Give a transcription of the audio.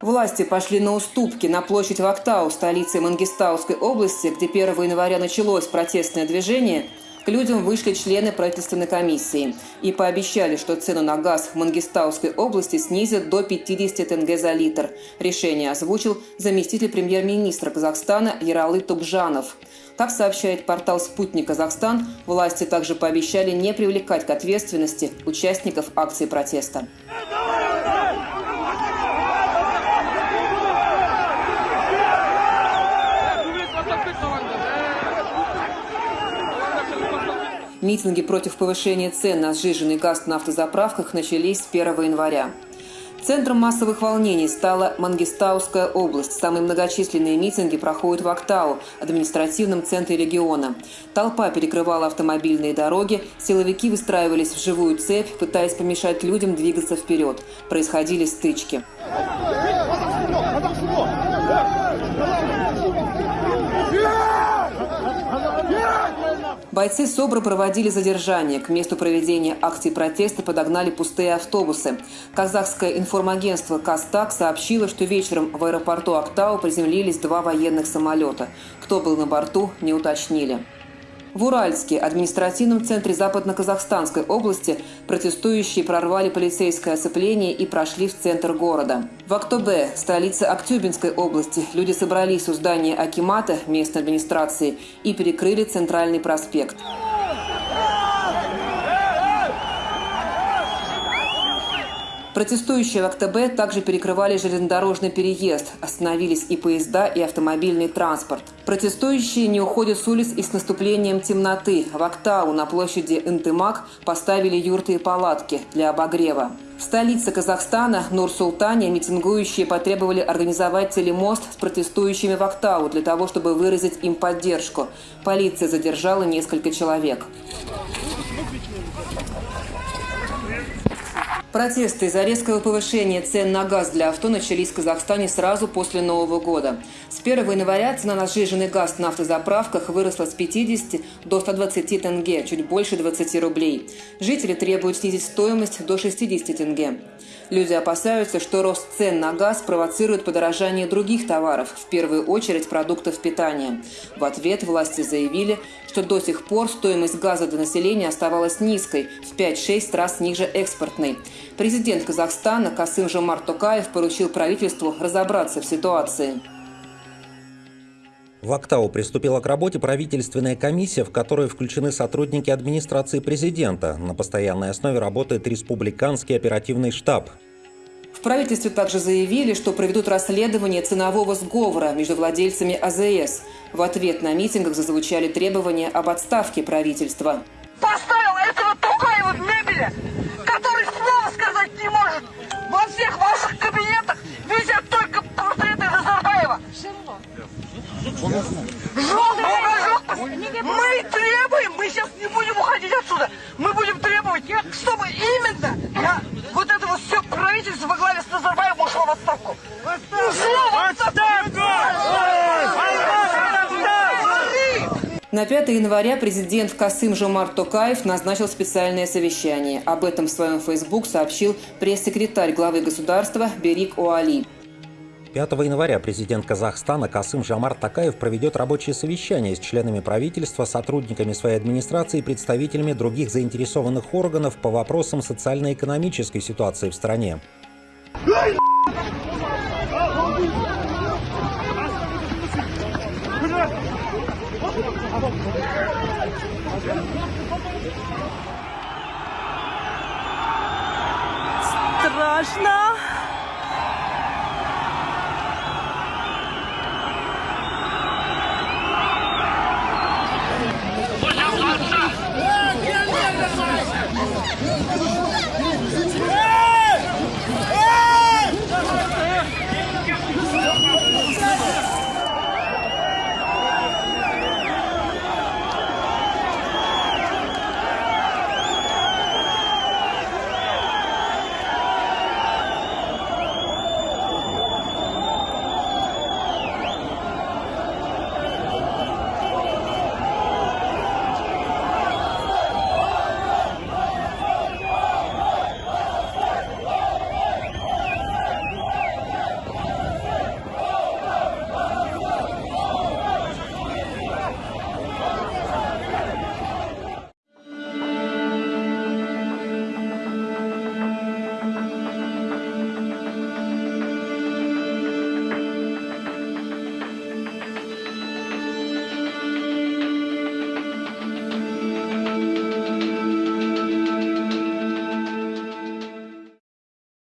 Власти пошли на уступки на площадь Вактау, столице Мангистауской области, где 1 января началось протестное движение, к людям вышли члены правительственной комиссии и пообещали, что цену на газ в Мангистауской области снизят до 50 тенге за литр. Решение озвучил заместитель премьер-министра Казахстана Яралы Тубжанов. Как сообщает портал «Спутник Казахстан», власти также пообещали не привлекать к ответственности участников акции протеста. Митинги против повышения цен на сжиженный газ на автозаправках начались с 1 января. Центром массовых волнений стала Мангистауская область. Самые многочисленные митинги проходят в Актау, административном центре региона. Толпа перекрывала автомобильные дороги, силовики выстраивались в живую цепь, пытаясь помешать людям двигаться вперед. Происходили стычки. Бойцы СОБРа проводили задержание. К месту проведения акции протеста подогнали пустые автобусы. Казахское информагентство «Кастак» сообщило, что вечером в аэропорту Актау приземлились два военных самолета. Кто был на борту, не уточнили. В Уральске, административном центре Западно-Казахстанской области, протестующие прорвали полицейское оцепление и прошли в центр города. В Актобе, столице Актюбинской области, люди собрались у здания Акимата, местной администрации, и перекрыли центральный проспект. Протестующие в АКТБ также перекрывали железнодорожный переезд. Остановились и поезда, и автомобильный транспорт. Протестующие не уходят с улиц и с наступлением темноты. В Актау на площади Интымак поставили юрты и палатки для обогрева. В столице Казахстана, Нур-Султане, митингующие потребовали организовать телемост с протестующими в Актау для того, чтобы выразить им поддержку. Полиция задержала несколько человек. Протесты из-за резкого повышения цен на газ для авто начались в Казахстане сразу после Нового года. С 1 января цена на сжиженный газ на автозаправках выросла с 50 до 120 тенге, чуть больше 20 рублей. Жители требуют снизить стоимость до 60 тенге. Люди опасаются, что рост цен на газ провоцирует подорожание других товаров, в первую очередь продуктов питания. В ответ власти заявили, что до сих пор стоимость газа для населения оставалась низкой, в 5-6 раз ниже экспортной. Президент Казахстана Касым Жомарт Токаев поручил правительству разобраться в ситуации. В Актау приступила к работе правительственная комиссия, в которую включены сотрудники администрации президента. На постоянной основе работает республиканский оперативный штаб. В правительстве также заявили, что проведут расследование ценового сговора между владельцами АЗС. В ответ на митингах зазвучали требования об отставке правительства. Поставил этого Тукаева в мебели, На 5 января президент Касым Жомарт Токаев назначил специальное совещание. Об этом в своем фейсбук сообщил пресс-секретарь главы государства Берик Оали. 5 января президент Казахстана Касым Жамар Такаев проведет рабочее совещание с членами правительства, сотрудниками своей администрации и представителями других заинтересованных органов по вопросам социально-экономической ситуации в стране. Страшно.